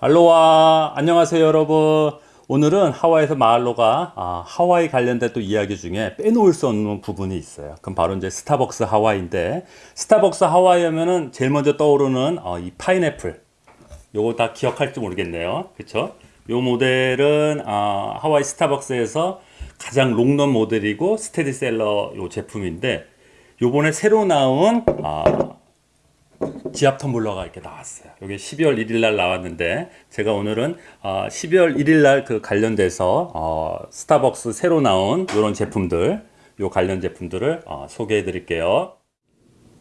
알로하. 안녕하세요 여러분. 오늘은 하와이에서 마을로가 아, 하와이 관련된 또 이야기 중에 빼놓을 수 없는 부분이 있어요. 그럼 바로 이제 스타벅스 하와이인데 스타벅스 하와이 하면은 제일 먼저 떠오르는 어, 이 파인애플. 요거 다 기억할지 모르겠네요. 그쵸? 요 모델은 아, 하와이 스타벅스에서 가장 롱런 모델이고 스테디셀러 요 제품인데 요번에 새로 나온 아, 지압 텀블러가 이렇게 나왔어요. 이게 12월 1일 날 나왔는데 제가 오늘은 어, 12월 1일 날 그 관련돼서 어, 스타벅스 새로 나온 이런 제품들, 요 관련 제품들을 어, 소개해 드릴게요.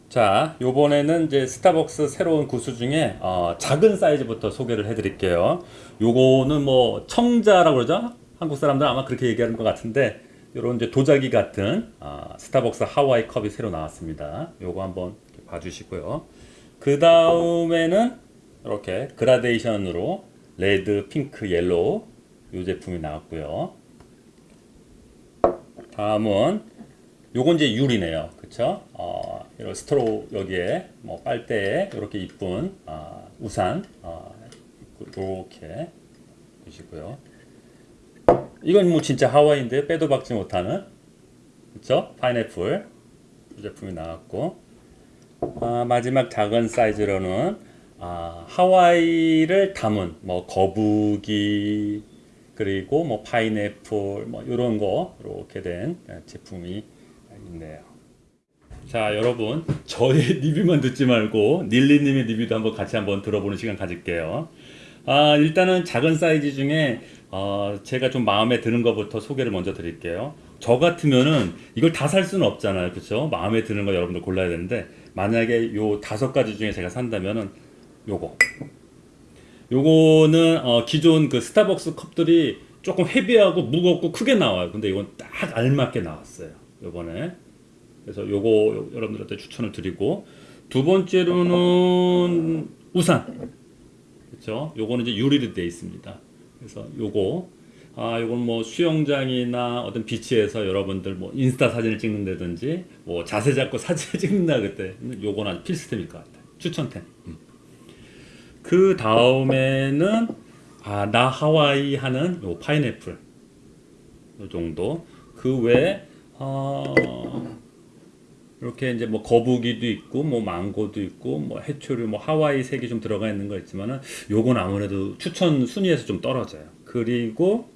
자, 요번에는 이제 스타벅스 새로운 구수 중에 어, 작은 사이즈부터 소개를 해 드릴게요. 요거는 뭐 청자라고 그러죠? 한국 사람들 아마 그렇게 얘기하는 것 같은데 요런 이제 도자기 같은 어, 스타벅스 하와이 컵이 새로 나왔습니다. 요거 한번 봐주시고요. 그 다음에는 이렇게 그라데이션으로 red, 핑크, yellow 이 제품이 나왔고요. 다음은 요건 이제 유리네요. 그쵸? 어, 이런 straw 여기에 뭐 빨대에 이렇게 이쁜 어, 우산 어, 이렇게 보시고요. 이건 뭐 진짜 하와이인데 빼도 박지 못하는 그쵸? 파인애플 이 제품이 나왔고 아, 마지막 작은 사이즈로는 아, 하와이를 담은 뭐 거북이 그리고 뭐 파인애플 뭐 이런 거 이렇게 된 제품이 있네요. 자 여러분 저의 리뷰만 듣지 말고 닐리님의 리뷰도 한번 같이 한번 들어보는 시간 가질게요. 아, 일단은 작은 사이즈 중에 어, 제가 좀 마음에 드는 것부터 소개를 먼저 드릴게요. 저 같으면은 이걸 다 살 수는 없잖아요. 그렇죠? 마음에 드는 거 여러분들 골라야 되는데 만약에 요 다섯 가지 중에 제가 산다면은 요거 요거는 어, 기존 그 스타벅스 컵들이 조금 헤비하고 무겁고 크게 나와요. 근데 이건 딱 알맞게 나왔어요. 요번에 그래서 요거 여러분들한테 추천을 드리고 두 번째로는 우산 그렇죠? 요거는 이제 유리로 되어 있습니다. 그래서 요거 아, 요건 뭐 수영장이나 어떤 비치에서 여러분들 뭐 인스타 사진을 찍는다든지 뭐 자세 잡고 사진 찍는다 그때 요건 아주 필수템일 것 같아요. 추천템. 음. 그 다음에는 아, 나 하와이 하는 요 파인애플 요 정도. 그 외에 어, 이렇게 이제 뭐 거북이도 있고 뭐 망고도 있고 뭐 해초류 뭐 하와이 색이 좀 들어가 있는 거 있지만은 요건 아무래도 추천 순위에서 좀 떨어져요. 그리고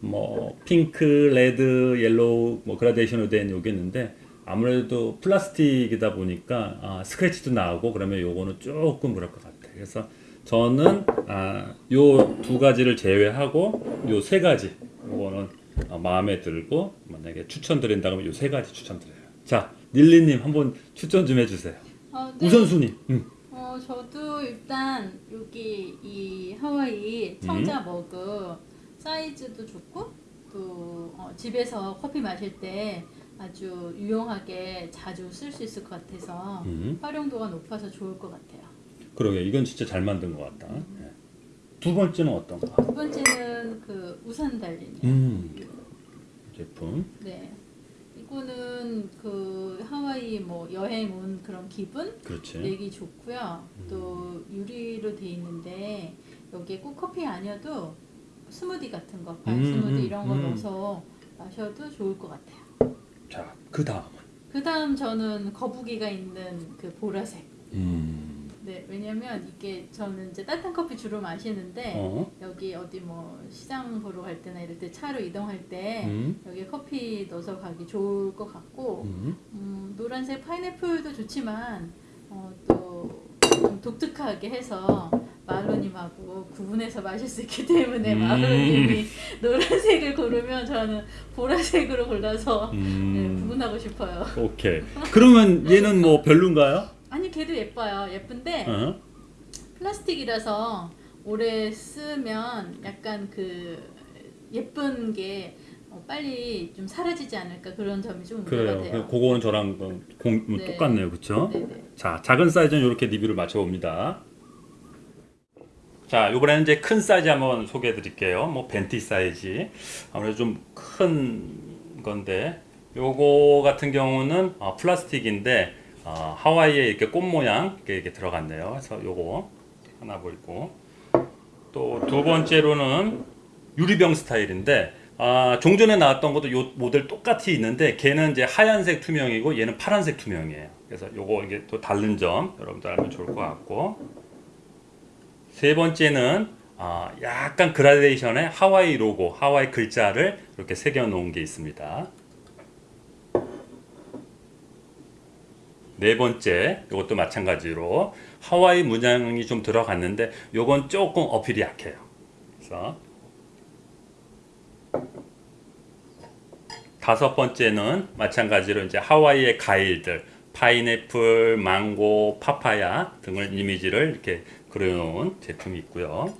뭐 핑크, red, yellow 뭐 그라데이션으로 된 요게 있는데 아무래도 플라스틱이다 보니까 아, 스크래치도 나고 그러면 요거는 조금 그럴 것 같아요. 그래서 저는 아, 요 두 가지를 제외하고 요 세 가지 요거는 어, 마음에 들고 만약에 추천드린다면 요 세 가지 추천드려요. 자, 닐리님 한번 추천 좀 해주세요. 어, 네. 우선순위. 음. 어, 저도 일단 여기 이 하와이 청자 머그 사이즈도 좋고 또 어, 집에서 커피 마실 때 아주 유용하게 자주 쓸 수 있을 것 같아서 음. 활용도가 높아서 좋을 것 같아요. 그러게 이건 진짜 잘 만든 것 같다. 예. 두 번째는 어떤 거? 두 번째는 그 우산 달린 음. 제품. 네. 이거는 그 하와이 뭐 여행 온 그런 기분 그렇지. 내기 좋고요. 또 유리로 돼 있는데 여기에 꼭 커피 아니어도 스무디 같은 거, 반 음, 스무디 음, 이런 거 음. 넣어서 마셔도 좋을 것 같아요. 자, 그 다음은. 그 다음 저는 거북이가 있는 그 보라색. 음. 네, 왜냐면 이게 저는 이제 따뜻한 커피 주로 마시는데 어. 여기 어디 뭐 시장 보러 갈 때나 이럴 때 차로 이동할 때 음. 여기에 커피 넣어서 가기 좋을 것 같고 음. 음, 노란색 파인애플도 좋지만 어, 또 좀 독특하게 해서 마로님하고 구분해서 마실 수 있기 때문에 음. 마로님이 노란색을 고르면 저는 보라색으로 골라서 네, 음. 구분하고 싶어요. 오케이. 그러면 얘는 뭐 별론가요? 걔도 예뻐요. 예쁜데 어? 플라스틱이라서 오래 쓰면 약간 그 예쁜 게 어, 빨리 좀 사라지지 않을까 그런 점이 좀 그래요. 돼요. 그거는 저랑 그 공, 뭐 네. 똑같네요. 네네. 자, 작은 사이즈는 이렇게 리뷰를 마쳐봅니다. 자, 이번에는 이제 큰 사이즈 한번 소개해 드릴게요. 뭐 venti 사이즈. 아무래도 좀 큰 건데, 요거 같은 경우는 어, 플라스틱인데, 어, 하와이에 이렇게 꽃 모양 이렇게, 이렇게 들어갔네요. 그래서 요거 하나 보이고, 또 두 번째로는 유리병 스타일인데 아, 종전에 나왔던 것도 요 모델 똑같이 있는데 걔는 이제 하얀색 투명이고 얘는 파란색 투명이에요. 그래서 요거 이게 또 다른 점 여러분들 알면 좋을 것 같고 세 번째는 아, 약간 그라데이션의 하와이 로고, 하와이 글자를 이렇게 새겨 놓은 게 있습니다. 네 번째, 이것도 마찬가지로 하와이 문양이 좀 들어갔는데 요건 조금 어필이 약해요. 그래서 다섯 번째는 마찬가지로 이제 하와이의 과일들 파인애플, 망고, 파파야 등을 이미지를 이렇게 그려놓은 제품이 있고요.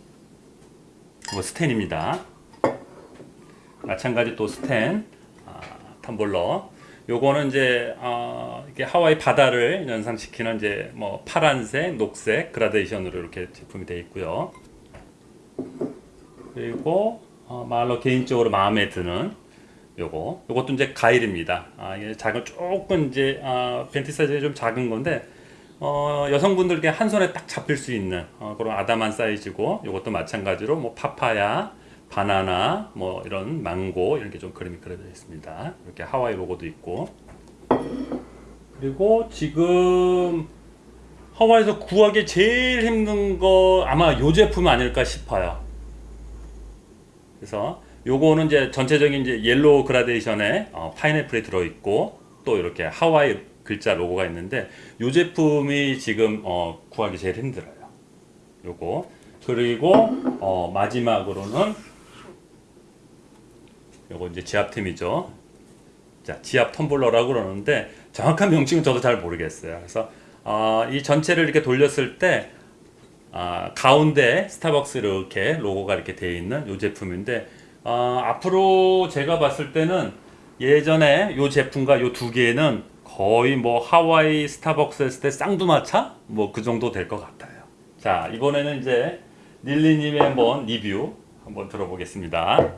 뭐 스텐입니다. 마찬가지 또 스텐 아, 텀블러. 요거는 이제 아, 이게 하와이 바다를 연상시키는 이제 뭐 파란색, 녹색 그라데이션으로 이렇게 제품이 되어 있고요. 그리고 어, 말로 개인적으로 마음에 드는 요거 요것도 이제 가일입니다. 아, 이게 작은 조금 이제 아, 벤티 사이즈가 좀 작은 건데 어, 여성분들께 한 손에 딱 잡힐 수 있는 어, 그런 아담한 사이즈고 요것도 마찬가지로 뭐 파파야, 바나나, 뭐 이런 망고 이런 게 좀 그림이 그려져 있습니다. 이렇게 하와이 로고도 있고 그리고 지금 하와이에서 구하기 제일 힘든 거 아마 요 제품 아닐까 싶어요. 그래서 요거는 이제 전체적인 이제 yellow gradation에 어, 파인애플이 들어 있고 또 이렇게 하와이 글자 로고가 있는데 요 제품이 지금 어, 구하기 제일 힘들어요. 요거 그리고 어, 마지막으로는 요거 이제 지압템이죠. 자, 지압 텀블러라고 그러는데 정확한 명칭은 저도 잘 모르겠어요. 그래서 어, 이 전체를 이렇게 돌렸을 때 아, 가운데 스타벅스 이렇게 로고가 이렇게 되어 있는 이 제품인데 아, 앞으로 제가 봤을 때는 예전에 이 제품과 이 두 개는 거의 뭐 하와이 스타벅스 했을 때 쌍두마차 뭐 그 정도 될 것 같아요. 자 이번에는 이제 닐리님의 한번 리뷰 한번 들어보겠습니다.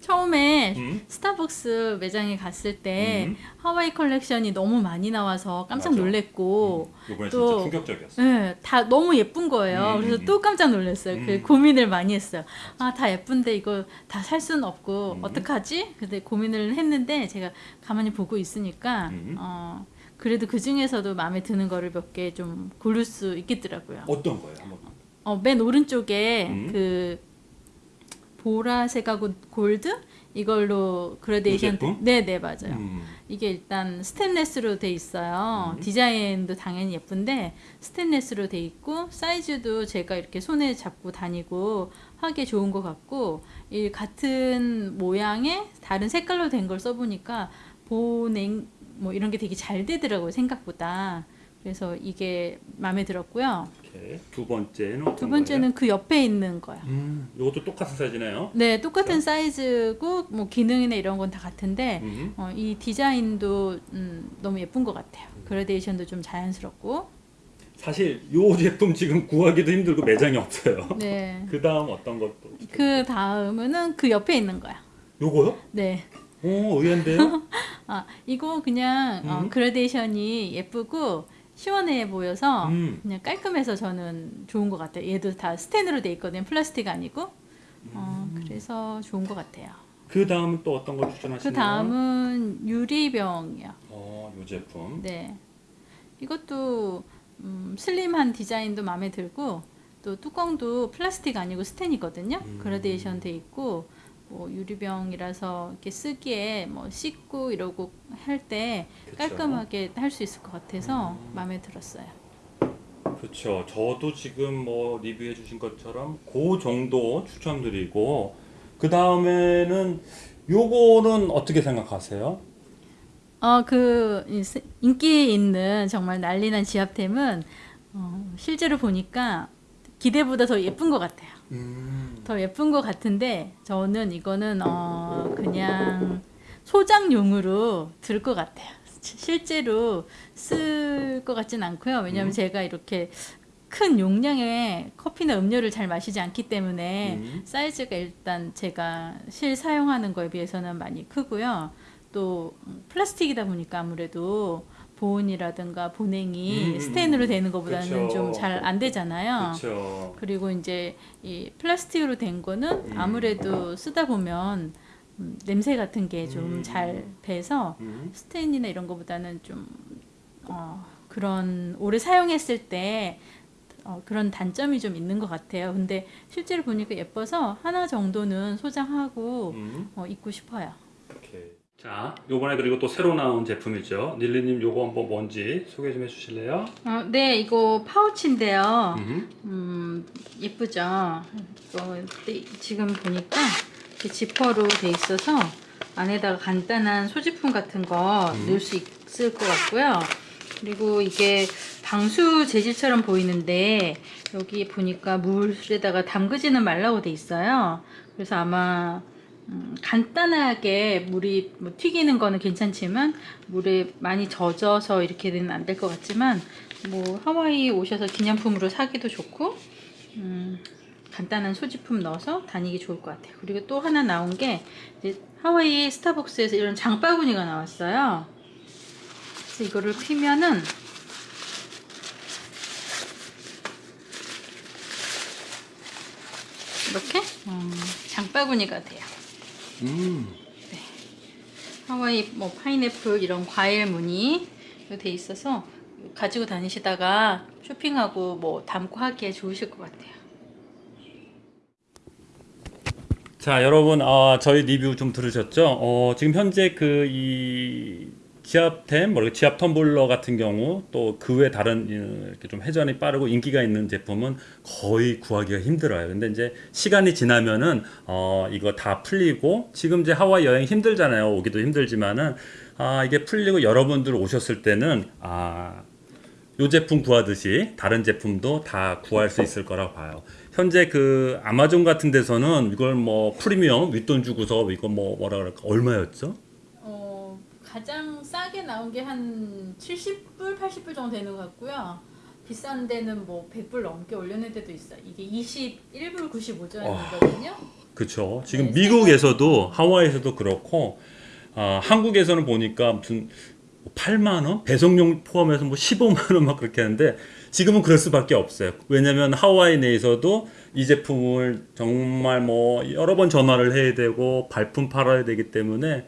처음에 음. 스타벅스 매장에 갔을 때 음. 하와이 컬렉션이 너무 많이 나와서 깜짝 맞아. 놀랬고 이번에 또- 충격적이었어. 네, 다 너무 예쁜 거예요. 음, 그래서 음, 또 깜짝 놀랐어요. 그 음. 고민을 많이 했어요. 아, 다 예쁜데 이거 다 살 수는 없고 음. 어떡하지? 근데 고민을 했는데 제가 가만히 보고 있으니까 음. 어, 그래도 그 중에서도 마음에 드는 거를 몇 개 좀 고를 수 있겠더라고요. 어떤 거예요? 한번. 어, 맨 오른쪽에 음. 그 보라색하고 골드 이걸로 그라데이션 이 제품? 네, 네, 맞아요. 음. 이게 일단 스테인레스로 돼 있어요. 음. 디자인도 당연히 예쁜데 스테인레스로 돼 있고 사이즈도 제가 이렇게 손에 잡고 다니고 하기 좋은 것 같고 이 같은 모양의 다른 색깔로 된 걸 써보니까 보냉 뭐 이런 게 되게 잘 되더라고요 생각보다. 그래서 이게 마음에 들었고요. 오케이. 두 번째는 어떤 두 번째는 그 옆에 있는. 거예요? 음, 이것도 똑같은 사이즈네요. 네, 똑같은 사이즈고 뭐 기능이나 이런 건 다 같은데 음. 어, 이 디자인도 음, 너무 예쁜 것 같아요. 그라데이션도 좀 자연스럽고. 사실 요 제품 지금 구하기도 힘들고 매장이 없어요. 네. 그 다음 어떤 것도? 그 다음은 그 옆에 있는 거야. 요거요? 네. 오 의외인데요? 아 이거 그냥 어, 음. 그라데이션이 예쁘고 시원해 보여서 음. 그냥 깔끔해서 저는 좋은 것 같아요. 얘도 다 스텐으로 돼 있거든요. 플라스틱 아니고. 어, 그래서 좋은 것 같아요. 그 다음은 또 어떤 걸그 추천하시나요? 다음은 유리병이요. 어, 요 제품. 네. 이것도 음, 슬림한 디자인도 마음에 들고 또 뚜껑도 플라스틱 아니고 스텐이거든요. 음. 그라데이션 돼 있고 뭐 유리병이라서 이렇게 쓰기에 뭐 씻고 이러고 할 때. 깔끔하게 할 수 있을 것 같아서 음. 마음에 들었어요. 그렇죠. 저도 지금 뭐 리뷰해 주신 것처럼 그 정도 추천드리고 그 다음에는 요거는 어떻게 생각하세요? 어, 그 인기 있는 정말 난리난 지압템은 어, 실제로 보니까 기대보다 더 예쁜 것 같아요. 음. 더 예쁜 것 같은데 저는 이거는 어 그냥 소장용으로 들 것 같아요. 시- 실제로 쓸 것 같진 않고요. 왜냐하면 음. 제가 이렇게 큰 용량의 커피나 음료를 잘 마시지 않기 때문에 음. 사이즈가 일단 제가 실 사용하는 거에 비해서는 많이 크고요. 또 음, 플라스틱이다 보니까 아무래도 보온이라든가 보냉이 음, 스테인으로 되는 것보다는 그쵸. 좀잘 안 되잖아요. 그렇죠. 그리고 이제 이 플라스틱으로 된 거는 음. 아무래도 쓰다 보면 음, 냄새 같은 게좀 음. 잘 배서 음. 스테인이나 이런 거보다는 좀 어, 그런 오래 사용했을 때 어, 그런 단점이 좀 있는 것 같아요. 근데 실제로 보니까 예뻐서 하나 정도는 소장하고 음. 어, 입고 싶어요. 자, 요번에 그리고 또 새로 나온 제품이죠. 닐리님 요거 한번 뭔지 소개 좀 해주실래요? 어, 네, 이거 파우치인데요. 음. 음, 예쁘죠? 이거 네, 지금 보니까 지퍼로 돼 있어서 안에다가 간단한 소지품 같은 거 음. 넣을 수 있을 것 같고요. 그리고 이게 방수 재질처럼 보이는데 여기 보니까 물에다가 담그지는 말라고 돼 있어요. 그래서 아마 음, 간단하게 물이 뭐 튀기는 거는 괜찮지만 물에 많이 젖어서 이렇게는 안 될 것 같지만 뭐 하와이 오셔서 기념품으로 사기도 좋고 음, 간단한 소지품 넣어서 다니기 좋을 것 같아요. 그리고 또 하나 나온 게 하와이 스타벅스에서 이런 장바구니가 나왔어요. 그래서 이거를 피면은 이렇게 음, 장바구니가 돼요. 음. 하와이 뭐 파인애플 이런 과일 무늬 돼 있어서 가지고 다니시다가 쇼핑하고 뭐 담고 하기에 좋으실 것 같아요. 자, 여러분, 아, 저희 리뷰 좀 들으셨죠? 어, 지금 현재 그 이 지압템, 뭐 지압 텀블러 같은 경우 또 그 외 다른 어, 이렇게 좀 회전이 빠르고 인기가 있는 제품은 거의 구하기가 힘들어요. 근데 이제 시간이 지나면은 어, 이거 다 풀리고 지금 이제 하와이 여행 힘들잖아요. 오기도 힘들지만은 아, 이게 풀리고 여러분들 오셨을 때는 아, 요 제품 구하듯이 다른 제품도 다 구할 수 있을 거라고 봐요. 현재 그 아마존 같은 데서는 이걸 뭐 프리미엄 윗돈 주고서 이거 뭐 뭐라 그럴까 얼마였죠? 어, 가장 싸게 나온 게 한 70불, 80불 정도 되는 것 같고요. 비싼 데는 뭐 100불 넘게 올려낸 데도 있어요. 이게 21불 95전이거든요. 그렇죠. 지금 네, 미국에서도 하와이에서도 그렇고 아, 한국에서는 보니까 무슨 8만 원 배송료 포함해서 뭐 15만 원 막 그렇게 하는데 지금은 그럴 수밖에 없어요. 왜냐면 하와이 내에서도 이 제품을 정말 뭐 여러 번 전화를 해야 되고 발품 팔아야 되기 때문에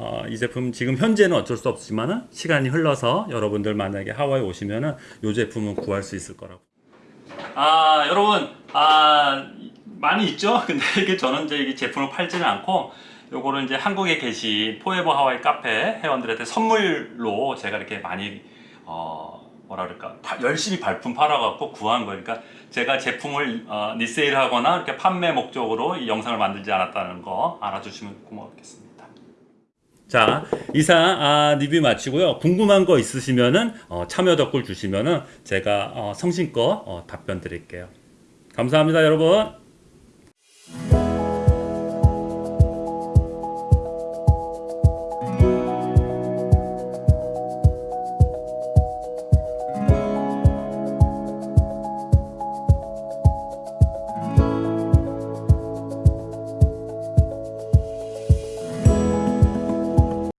어, 이 제품 지금 현재는 어쩔 수 없지만은 시간이 흘러서 여러분들 만약에 하와이 오시면 은 이 제품은 구할 수 있을 거라고. 아 여러분 아 많이 있죠. 근데 이게 저는 이제 이게 제품을 팔지는 않고 요거를 이제 한국에 계신 포에버 하와이 카페 회원들한테 선물로 제가 이렇게 많이 어 뭐라 그럴까 파- 열심히 발품 팔아갖고 구한 거니까 제가 제품을 어, 리세일하거나 이렇게 판매 목적으로 이 영상을 만들지 않았다는 거 알아주시면 고맙겠습니다. 자 이상 아, 리뷰 마치고요. 궁금한 거 있으시면은 어, 참여 댓글 주시면은 제가 어, 성심껏 어, 답변 드릴게요. 감사합니다 여러분.